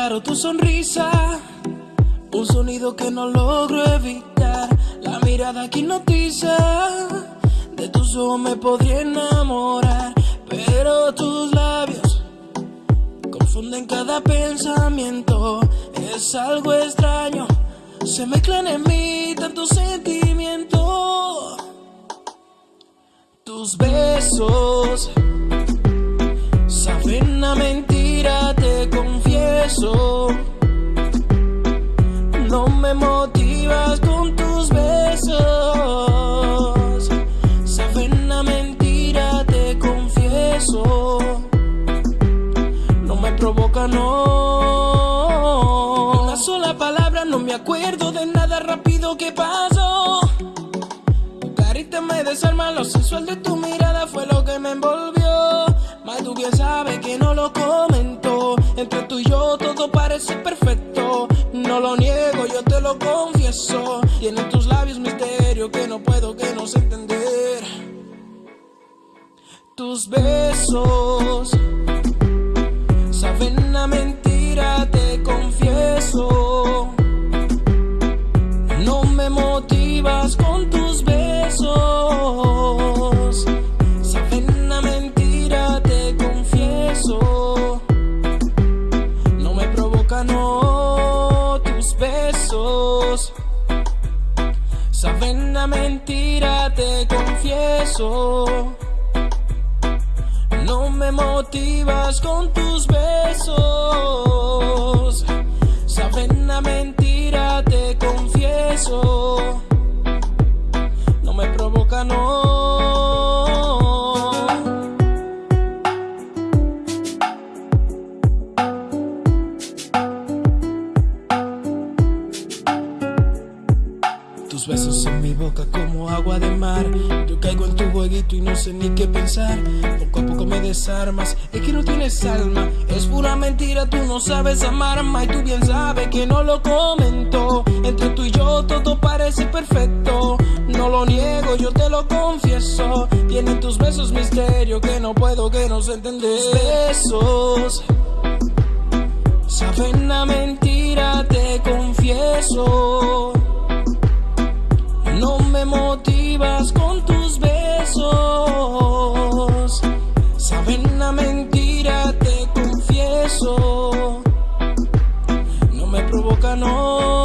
claro tu sonrisa, un sonido que no logro evitar. La mirada que hipnotiza, de tus ojos me podría enamorar, pero tus labios confunden cada pensamiento. Es algo extraño, se mezclan en mí tantos sentimientos. Tus besos No me motivas con tus besos. Saben a mentira, te confieso. No me provoca, no. Una sola palabra, no me acuerdo de nada rápido que pasó. Tu carita me desarma, lo sensual de tu mirada fue lo que me envolvió. Más tú bien sabes que no lo comento. Entre tú y yo todo parece perfecto. No lo niego, yo te lo confieso. Tienen tus labios misterio que no puedo que no sé entender. Tus besos saben a mentira, te confieso. No me motivas con tus Saben a mentira, te confieso. No me motivas con tus besos. Tus besos en mi boca como agua de mar. Yo caigo en tu jueguito y no sé ni qué pensar. Poco a poco me desarmas, es que no tienes alma. Es pura mentira, tú no sabes amar, ma, y tú bien sabes que no lo comento. Entre tú y yo todo parece perfecto. No lo niego, yo te lo confieso. Tienen tus besos misterio que no puedo que no sé entender. Tus besos saben a mentira, te confieso. Me motivas con tus besos. Saben a mentira, te confieso. No me provoca, no.